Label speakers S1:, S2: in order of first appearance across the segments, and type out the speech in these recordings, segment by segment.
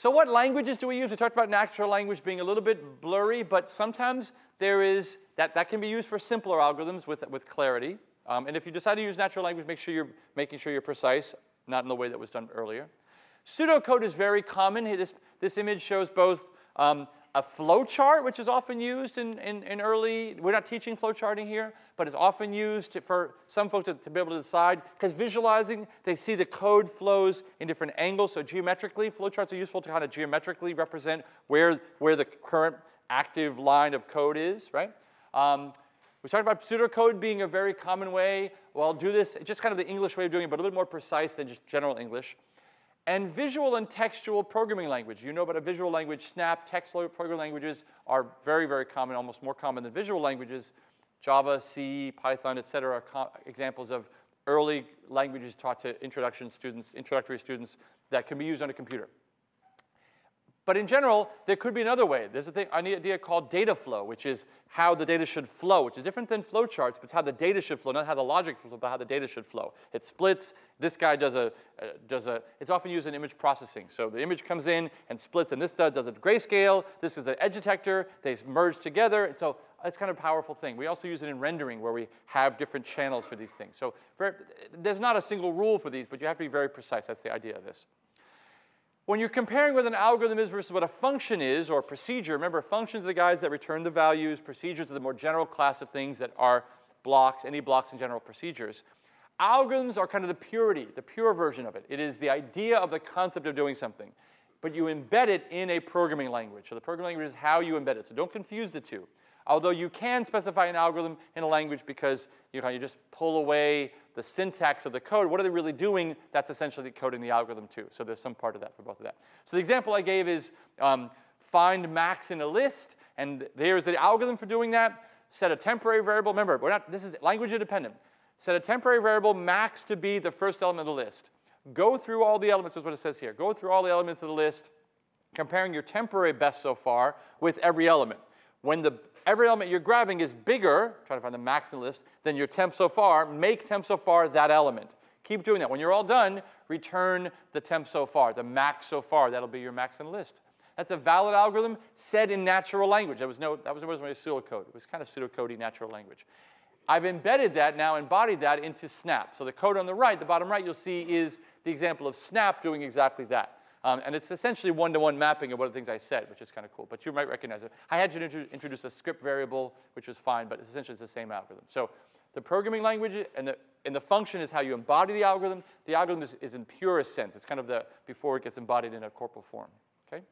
S1: So what languages do we use? We talked about natural language being a little bit blurry, but sometimes there is, that, that can be used for simpler algorithms with, with clarity. Um, and if you decide to use natural language, make sure you're making sure you're precise, not in the way that was done earlier. Pseudocode is very common. This, this image shows both um, a flowchart, which is often used in, in, in, early, we're not teaching flowcharting here, but it's often used for some folks to, to, be able to decide, because visualizing, they see the code flows in different angles, so geometrically, flowcharts are useful to kind of geometrically represent where, where the current active line of code is, right? Um, we talked about pseudocode being a very common way. Well, I'll do this, just kind of the English way of doing it, but a little bit more precise than just general English and visual and textual programming language. You know about a visual language, Snap, text programming languages are very, very common, almost more common than visual languages. Java, C, Python, et cetera, are examples of early languages taught to introduction students, introductory students that can be used on a computer. But in general, there could be another way. There's a thing, an idea called data flow, which is how the data should flow, which is different than flowcharts, but it's how the data should flow, not how the logic flows, but how the data should flow. It splits. This guy does a, uh, does a, it's often used in image processing. So the image comes in and splits, and this does, does a grayscale. This is an edge detector. They merge together. And so it's kind of a powerful thing. We also use it in rendering where we have different channels for these things. So very, there's not a single rule for these, but you have to be very precise. That's the idea of this. When you're comparing what an algorithm is versus what a function is or a procedure, remember functions are the guys that return the values, procedures are the more general class of things that are blocks, any blocks in general procedures. Algorithms are kind of the purity, the pure version of it. It is the idea of the concept of doing something, but you embed it in a programming language. So the programming language is how you embed it, so don't confuse the two. Although you can specify an algorithm in a language because you, know, you just pull away the syntax of the code, what are they really doing? That's essentially coding the algorithm too. So there's some part of that for both of that. So the example I gave is um, find max in a list, and there's the algorithm for doing that. Set a temporary variable. Remember, we're not, this is language independent. Set a temporary variable max to be the first element of the list. Go through all the elements, is what it says here. Go through all the elements of the list, comparing your temporary best so far with every element. When the every element you're grabbing is bigger, try to find the max in the list, than your temp so far, make temp so far that element. Keep doing that. When you're all done, return the temp so far, the max so far. That'll be your max in the list. That's a valid algorithm said in natural language. That was no, that was, wasn't really pseudocode. It was kind of pseudocoding natural language. I've embedded that now, embodied that into Snap. So the code on the right, the bottom right, you'll see is the example of Snap doing exactly that. Um, and it's essentially one-to-one -one mapping of of the things I said, which is kind of cool. But you might recognize it. I had to introduce a script variable, which was fine, but essentially it's the same algorithm. So the programming language and the, and the function is how you embody the algorithm. The algorithm is, is in purest sense. It's kind of the before it gets embodied in a corporal form. Okay.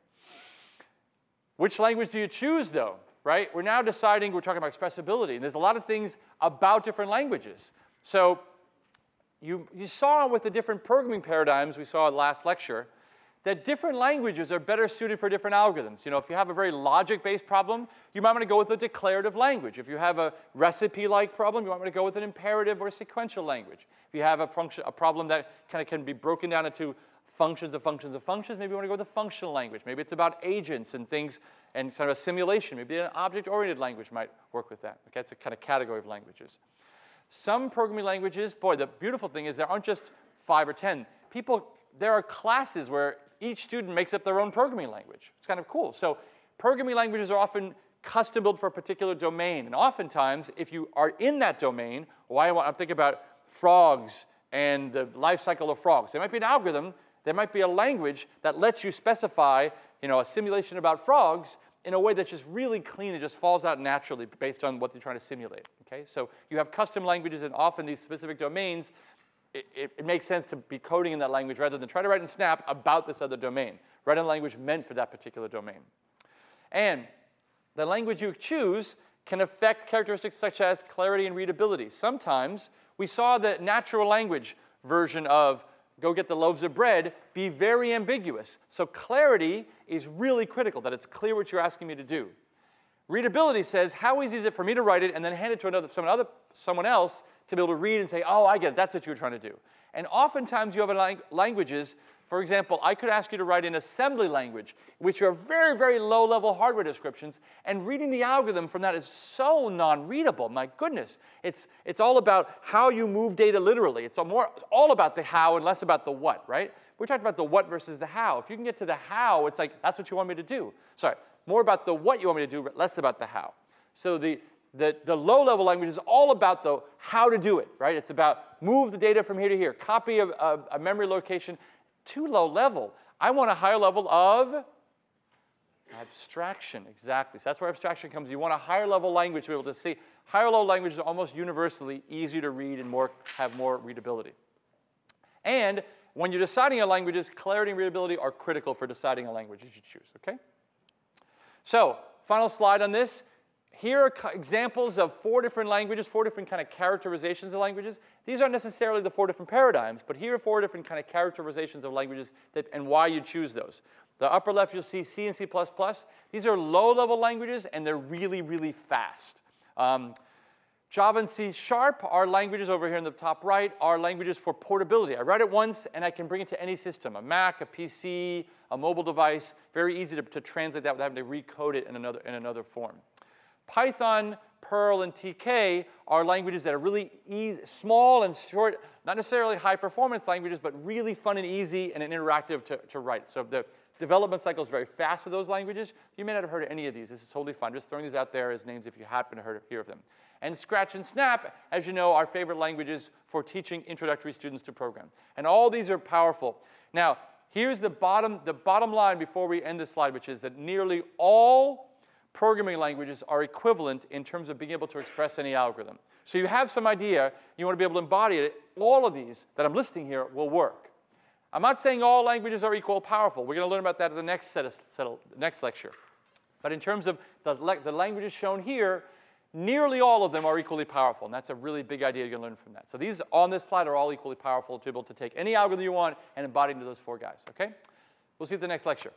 S1: Which language do you choose, though? Right? We're now deciding. We're talking about expressibility, and there's a lot of things about different languages. So you, you saw with the different programming paradigms we saw last lecture that different languages are better suited for different algorithms. You know, if you have a very logic-based problem, you might want to go with a declarative language. If you have a recipe-like problem, you might want to go with an imperative or sequential language. If you have a, function, a problem that kind of can be broken down into functions of functions of functions, maybe you want to go with a functional language. Maybe it's about agents and things and kind of a simulation. Maybe an object-oriented language might work with that. Okay, it's a kind of category of languages. Some programming languages, boy, the beautiful thing is there aren't just five or 10. People, there are classes where each student makes up their own programming language. It's kind of cool. So programming languages are often custom built for a particular domain. And oftentimes, if you are in that domain, why I'm thinking about frogs and the life cycle of frogs. There might be an algorithm, there might be a language that lets you specify you know, a simulation about frogs in a way that's just really clean. It just falls out naturally based on what you're trying to simulate. Okay? So you have custom languages and often these specific domains it, it, makes sense to be coding in that language rather than try to write in Snap about this other domain. Write in language meant for that particular domain. And the language you choose can affect characteristics such as clarity and readability. Sometimes we saw the natural language version of go get the loaves of bread be very ambiguous. So clarity is really critical, that it's clear what you're asking me to do. Readability says, how easy is it for me to write it and then hand it to another, someone, other, someone else to be able to read and say, oh, I get it, that's what you were trying to do. And oftentimes you have lang languages, for example, I could ask you to write in assembly language, which are very, very low-level hardware descriptions, and reading the algorithm from that is so non-readable, my goodness. It's, it's all about how you move data literally. It's all, more, all about the how and less about the what, right? We talked about the what versus the how. If you can get to the how, it's like, that's what you want me to do. Sorry, more about the what you want me to do, less about the how. So the, the, the low-level language is all about the how to do it, right? It's about move the data from here to here, copy a, a, a memory location. Too low level. I want a higher level of abstraction, exactly. So that's where abstraction comes. You want a higher level language to be able to see. Higher level languages are almost universally easier to read and more, have more readability. And when you're deciding a languages, clarity and readability are critical for deciding a language you should choose, okay? So, final slide on this. Here are examples of four different languages, four different kind of characterizations of languages. These aren't necessarily the four different paradigms, but here are four different kind of characterizations of languages that, and why you choose those. The upper left, you'll see C and C++. These are low-level languages, and they're really, really fast. Um, Java and C Sharp are languages over here in the top right, are languages for portability. I write it once, and I can bring it to any system, a Mac, a PC, a mobile device. Very easy to, to translate that without having to recode it in another, in another form. Python, Perl, and TK are languages that are really easy, small and short, not necessarily high performance languages, but really fun and easy and interactive to, to write. So the development cycle is very fast for those languages. You may not have heard of any of these. This is totally fine. Just throwing these out there as names if you happen to hear of them. And Scratch and Snap, as you know, are favorite languages for teaching introductory students to program. And all these are powerful. Now, here's the bottom, the bottom line before we end this slide, which is that nearly all programming languages are equivalent in terms of being able to express any algorithm. So you have some idea, you want to be able to embody it, all of these that I'm listing here will work. I'm not saying all languages are equal powerful. We're going to learn about that in the next, set of, set of next lecture. But in terms of the, the languages shown here, nearly all of them are equally powerful, and that's a really big idea you're going to learn from that. So these on this slide are all equally powerful to be able to take any algorithm you want and embody into those four guys, okay? We'll see you at the next lecture.